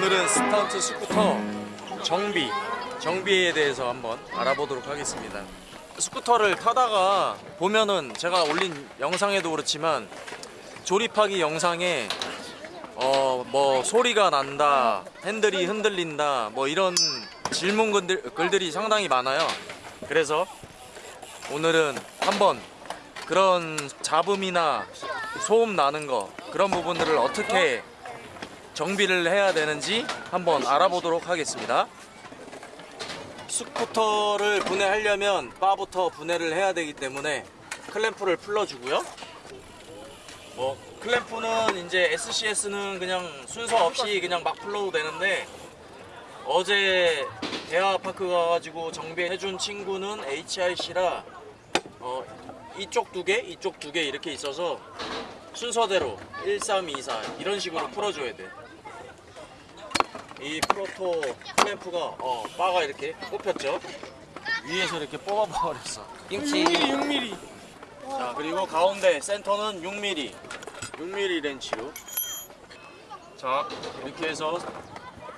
오늘은 스턴트 스쿠터 정비 정비에 대해서 한번 알아보도록 하겠습니다. 스쿠터를 타다가 보면은 제가 올린 영상에도 그렇지만 조립하기 영상에 어 뭐 소리가 난다 핸들이 흔들린다 뭐 이런 질문 글들, 글들이 상당히 많아요. 그래서 오늘은 한번 그런 잡음이나 소음 나는 거 그런 부분들을 어떻게 정비를 해야 되는지 한번 알아보도록 하겠습니다. 스쿠터를 분해하려면 바부터 분해를 해야 되기 때문에 클램프를 풀어주고요. 뭐 클램프는 이제 SCS는 그냥 순서 없이 그냥 막 풀러도 되는데 어제 대화파크 가가지고 정비해준 친구는 HIC라 어, 이쪽 두 개, 이쪽 두 개 이렇게 있어서 순서대로 1, 3, 2, 4 이런 식으로 풀어줘야 돼. 이 프로토 클램프가 어, 바가 이렇게 꼽혔죠. 위에서 이렇게 뽑아버렸어. 김치. 6mm 6mm 자 그리고 가운데 센터는 6mm, 6mm 렌치로. 자 이렇게 해서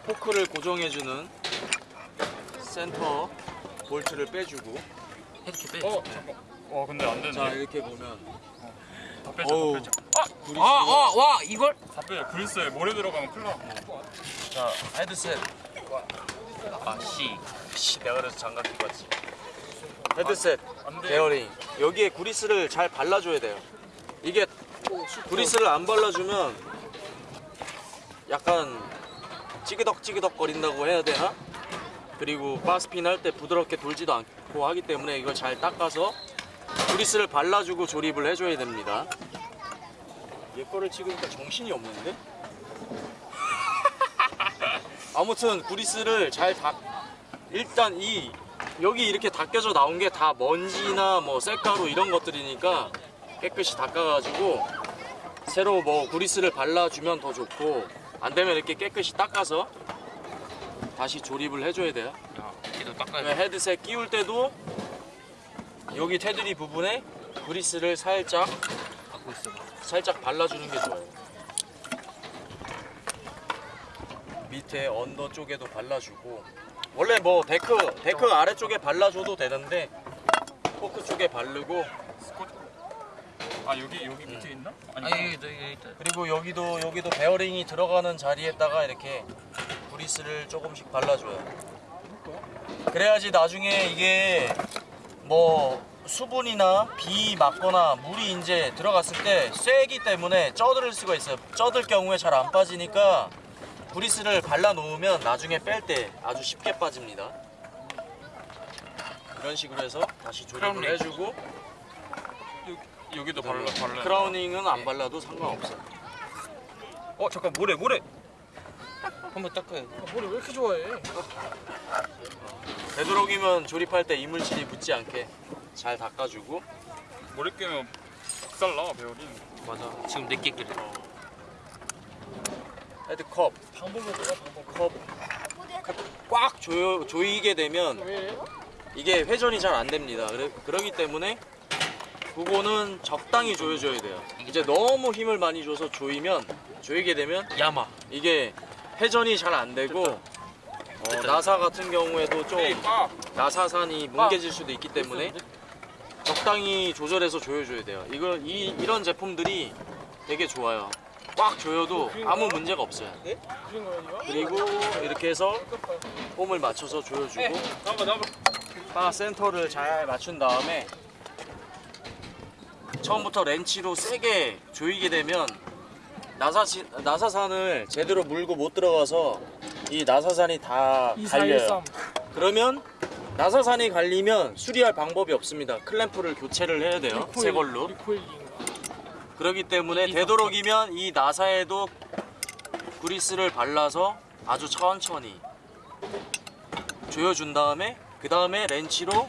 포크를 고정해주는 센터 볼트를 빼주고. 이렇게 빼. 어 잠깐 어 근데 안 되네 자 이렇게 보면 다 어우. 다 빼줘 구리스가- 아, 와, 와, 이걸? 다 빼줘 그리스에 모래 들어가면 큰일 나자 헤드셋. 아, 씨. 씨 내가 그래서 장갑 끼고 왔지. 헤드셋. 안돼 베어링 여기에 구리스를 잘 발라줘야 돼요 이게 구리스를 안 발라주면 약간 찌그덕찌그덕 거린다고 해야 되나? 그리고 바스핀 할 때 부드럽게 돌지도 않고 하기 때문에 이걸 잘 닦아서 구리스를 발라주고 조립을 해줘야 됩니다 얘 거를 찍으니까 정신이 없는데? 아무튼 구리스를 잘 닦... 일단 이 여기 이렇게 닦여져 나온 게 다 먼지나 뭐 쇳가루 이런 것들이니까 깨끗이 닦아가지고 새로 뭐 구리스를 발라주면 더 좋고 안 되면 이렇게 깨끗이 닦아서 다시 조립을 해줘야 돼요. 야, 이도 닦아야 네, 돼. 헤드셋 끼울 때도 여기 테두리 부분에 구리스를 살짝 갖고 있어. 살짝 발라주는 게 좋아요. 밑에 under 쪽에도 발라주고 원래 뭐 데크 데크 아래쪽에 발라줘도 되는데 포크 쪽에 바르고 아 여기 여기 밑에 있나? 아니 아, 여기, 여기 있다. 그리고 여기도 여기도 베어링이 들어가는 자리에다가 이렇게 구리스를 조금씩 발라줘요. 그래야지 나중에 이게 뭐 수분이나 비 맞거나 물이 이제 들어갔을 때 쇠기 때문에 쪄들 수가 있어요. 쪄들 경우에 잘 안 빠지니까 구리스를 발라 놓으면 나중에 뺄 때 아주 쉽게 빠집니다. 이런 식으로 해서 다시 조립을. 해주고 여 기도 발라 발라 크라우닝은 안 발라도 상관없어요. 어 잠깐 모래 모래 한번 닦아야 돼. 모래 왜 이렇게 좋아해 되도록이면 조립할 때 이물질이 묻지 않게 잘 닦아주고. 모래 깨면 박살나 배우린 맞아. 지금 내게 끼래. 헤드컵. 방법이 뭐야 방법 컵. 꽉 조여, 조이게 되면 왜? 이게 회전이 잘 안 됩니다. 그래, 그러기 때문에 그거는 적당히 조여줘야 돼요. 이제 너무 힘을 많이 줘서 조이면 조이게 되면 야마. 이게 회전이 잘 안 되고 어, 나사 같은 경우에도 좀빠 나사산이 뭉개질 수도 있기 때문에 적당히 조절해서 조여줘야 돼요. 이거 이 이런 제품들이 되게 좋아요. 꽉 조여도 아무 문제가 없어요. 이거? 그리고 이렇게 해서 폼을 맞춰서 조여주고 바 센터를 잘 맞춘 다음에 처음부터 렌치로 세게 조이게 되면 나사시, 나사산을 제대로 물고 못 들어가서 이 나사산이 다 갈려요. 그러면 나사산이 갈리면 수리할 방법이 없습니다. 클램프를 교체를 해야 돼요. 새 걸로. 그렇기 때문에 되도록이면 이 나사에도 그리스를 발라서 아주 천천히 조여준 다음에 그 다음에 렌치로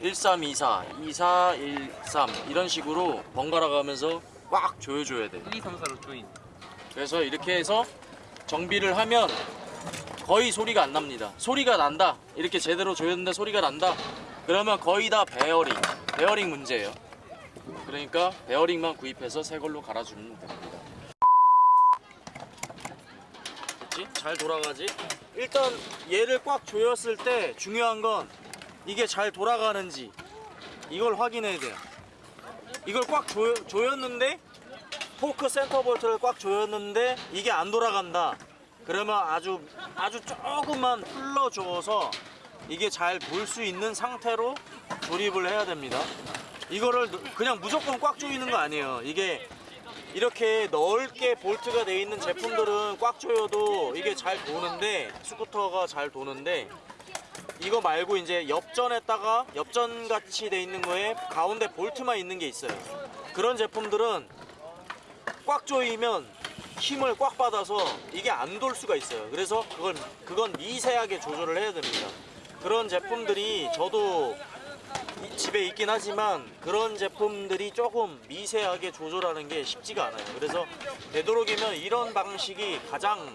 1324, 2413 이런 식으로 번갈아 가면서 꽉 조여줘야 돼. 1, 2, 3, 4로 조인. 그래서 이렇게 해서 정비를 하면 거의 소리가 안 납니다. 소리가 난다. 이렇게 제대로 조였는데 소리가 난다. 그러면 거의 다 베어링, 베어링 문제예요. 그러니까 베어링만 구입해서 새 걸로 갈아주면 됩니다. 됐지? 잘 돌아가지? 일단 얘를 꽉 조였을 때 중요한 건 이게 잘 돌아가는지 이걸 확인해야 돼요. 이걸 꽉 조, 조였는데 포크 센터 볼트를 꽉 조였는데 이게 안 돌아간다. 그러면 아주 아주 조금만 풀러줘서 이게 잘돌수 있는 상태로 조립을 해야 됩니다. 이거를 그냥 무조건 꽉 조이는 거 아니에요. 이게 이렇게 넓게 볼트가 되어 있는 제품들은 꽉 조여도 이게 잘 도는데 스쿠터가 잘 도는데 이거 말고 이제 엽전에다가 엽전 같이 돼 있는 거에 가운데 볼트만 있는 게 있어요. 그런 제품들은 꽉 조이면 힘을 꽉 받아서 이게 안 돌 수가 있어요. 그래서 그걸 그건 미세하게 조절을 해야 됩니다. 그런 제품들이 저도 이- 집에 있긴 하지만 그런 제품들이 조금 미세하게 조절하는 게 쉽지가 않아요. 그래서 되도록이면 이런 방식이 가장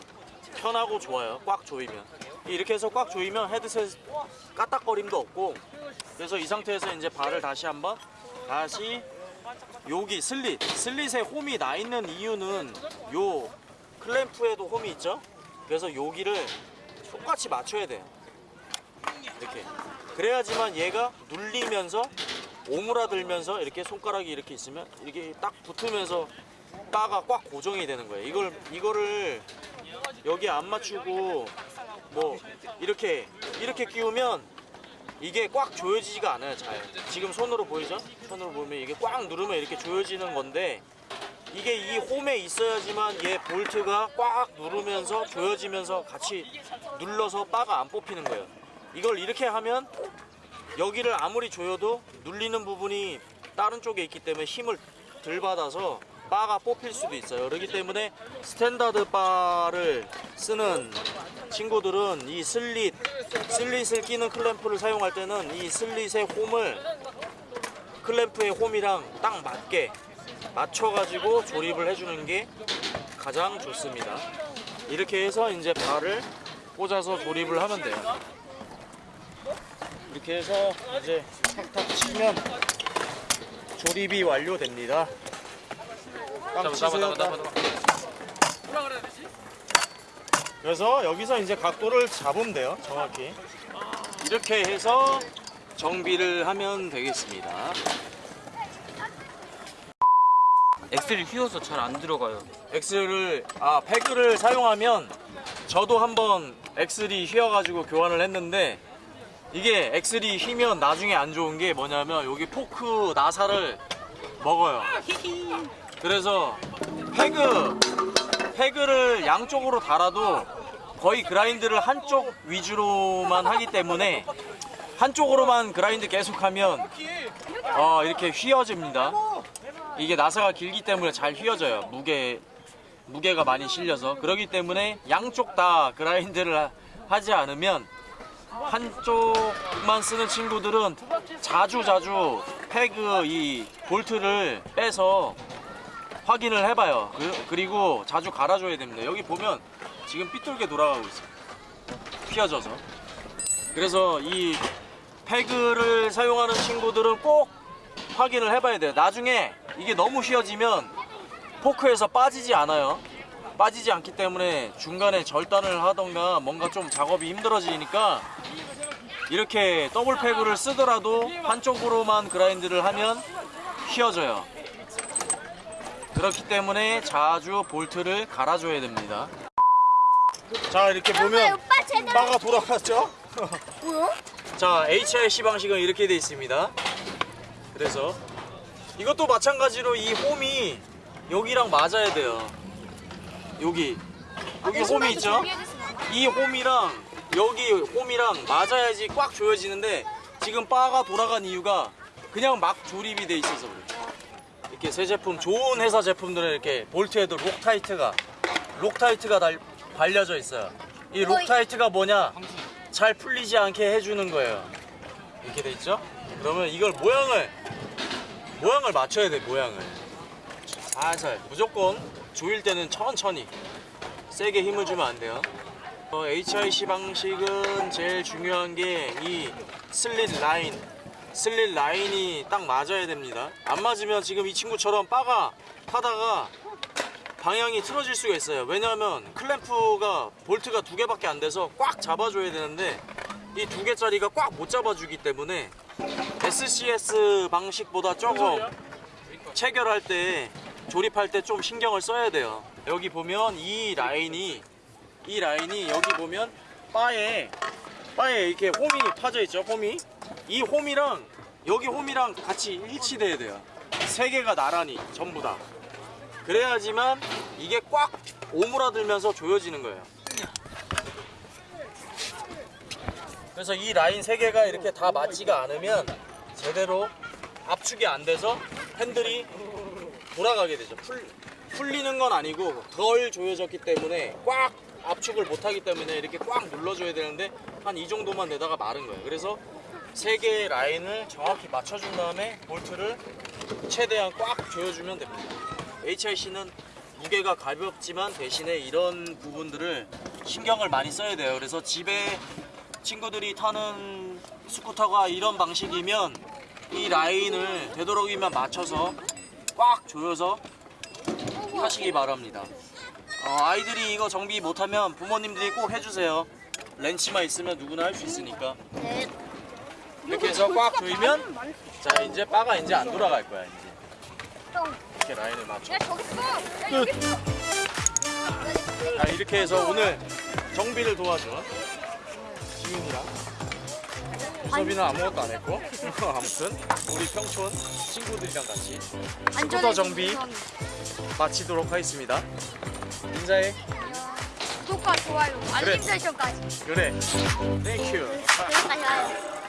편하고 좋아요. 꽉 조이면 이렇게 해서 꽉 조이면 헤드셋 까딱거림도 없고 그래서 이 상태에서 이제 발을 다시 한번 다시 여기 슬릿 슬릿에 홈이 나 있는 이유는 요 클램프에도 홈이 있죠. 그래서 여기를 똑같이 맞춰야 돼요. 이렇게 그래야지만 얘가 눌리면서 오므라들면서 이렇게 손가락이 이렇게 있으면 이렇게 딱 붙으면서 바가 꽉 고정이 되는 거예요. 이걸 이거를 여기 안 맞추고 뭐 이렇게 이렇게 끼우면 이게 꽉 조여지지가 않아요. 잘. 지금 손으로 보이죠? 손으로 보면 이게 꽉 누르면 이렇게 조여지는 건데 이게 이 홈에 있어야지만 얘 볼트가 꽉 누르면서 조여지면서 같이 눌러서 바가 안 뽑히는 거예요. 이걸 이렇게 하면 여기를 아무리 조여도 눌리는 부분이 다른 쪽에 있기 때문에 힘을 덜 받아서 바가 뽑힐 수도 있어요. 그렇기 때문에 standard 바를 쓰는 친구들은 이 슬릿, 슬릿을 끼는 클램프를 사용할 때는 이 슬릿의 홈을 클램프의 홈이랑 딱 맞게 맞춰가지고 조립을 해주는 게 가장 좋습니다. 이렇게 해서 이제 발을 꽂아서 조립을 하면 돼요. 이렇게 해서 이제 탁탁 치면 조립이 완료됩니다. 깡 잡아 치세요. 그래서 여기서 이제 각도를 잡으면 돼요. 정확히. 이렇게 해서 정비를 하면 되겠습니다. axle이 휘어서 잘 안 들어가요. axle을 아 peg를 사용하면 저도 한번 axle이 휘어가지고 교환을 했는데 이게 axle이 휘면 나중에 안 좋은 게 뭐냐면 여기 포크 나사를 먹어요. 그래서 패그 패그를 양쪽으로 달아도 거의 그라인드를 한쪽 위주로만 하기 때문에 한쪽으로만 그라인드 계속하면 어, 이렇게 휘어집니다. 이게 나사가 길기 때문에 잘 휘어져요. 무게 무게가 많이 실려서 그러기 때문에 양쪽 다 그라인드를 하- 하지 않으면 한쪽만 쓰는 친구들은 자주 자주 패그 이 볼트를 빼서 확인을 해봐요. 그, 그리고 자주 갈아줘야 됩니다. 여기 보면 지금 삐뚤게 돌아가고 있어요. 휘어져서. 그래서 이 패그를 사용하는 친구들은 꼭 확인을 해봐야 돼요. 나중에 이게 너무 휘어지면 포크에서 빠지지 않아요. 빠지지 않기 때문에 중간에 절단을 하던가 뭔가 좀 작업이 힘들어지니까 이렇게 더블 패그를 쓰더라도 한쪽으로만 그라인드를 하면 휘어져요. 그렇기 때문에 자주 볼트를 갈아줘야 됩니다. 자 이렇게 보면 바가 돌아갔죠? 자 HIC 방식은 이렇게 돼 있습니다. 그래서 이것도 마찬가지로 이 홈이 여기랑 맞아야 돼요. 여기. 여기 홈이 있죠? 이 홈이랑 여기 홈이랑 맞아야지 꽉 조여지는데 지금 바가 돌아간 이유가 그냥 막 조립이 돼 있어서 그래요 이렇게 새 제품 좋은 회사 제품들은 이렇게 볼트에도 Loctite가 Loctite가 달, 발려져 있어요 이 Loctite가 뭐냐 잘 풀리지 않게 해주는 거예요. 이렇게 돼 있죠? 그러면 이걸 모양을 모양을 맞춰야 돼 모양을 살살 무조건 조일 때는 천천히 세게 힘을 주면 안 돼요. 어, HIC 방식은 제일 중요한 게 이 슬릿 라인 슬릿 라인이 딱 맞아야 됩니다. 안 맞으면 지금 이 친구처럼 바가 타다가 방향이 틀어질 수가 있어요. 왜냐하면 클램프가 볼트가 두 개밖에 안 돼서 꽉 잡아줘야 되는데 이 두 개짜리가 꽉 못 잡아주기 때문에 SCS 방식보다 조금 체결할 때 조립할 때 좀 신경을 써야 돼요. 여기 보면 이 라인이 이 라인이 여기 보면 바에 바에 이렇게 홈이 파져 있죠. 홈이 이 홈이랑 여기 홈이랑 같이 일치돼야 돼요. 세 개가 나란히 전부 다. 그래야지만 이게 꽉 오므라들면서 조여지는 거예요. 그래서 이 라인 세 개가 이렇게 다 맞지가 않으면 제대로 압축이 안 돼서 핸들이 돌아가게 되죠. 풀, 풀리는 건 아니고 덜 조여졌기 때문에 꽉 압축을 못하기 때문에 이렇게 꽉 눌러줘야 되는데 한 이 정도만 내다가 마른 거예요. 그래서 세 개의 라인을 정확히 맞춰준 다음에 볼트를 최대한 꽉 조여주면 됩니다. HIC는 무게가 가볍지만 대신에 이런 부분들을 신경을 많이 써야 돼요. 그래서 집에 친구들이 타는 스쿠터가 이런 방식이면 이 라인을 되도록이면 맞춰서 꽉 조여서 하시기 바랍니다. 어, 아이들이 이거 정비 못하면 부모님들이 꼭 해주세요. 렌치만 있으면 누구나 할 수 있으니까. 네. 이렇게 해서 꽉 조이면 자 이제 바가 이제 안 돌아갈 거야 이제. 이렇게 라인을 맞춰. 있어. 자 이렇게 해서 오늘 정비를 도와준 지훈이랑 우섭이는 아무것도 안 했고 아무튼 우리 평촌 친구들이랑 같이 스쿠터 정비 마치도록 하겠습니다. 인사해. 구독과 좋아요, 알림 그래. 설정까지. 그래. Thank you. 구독하셔요.